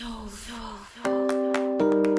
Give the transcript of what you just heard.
so, so, so.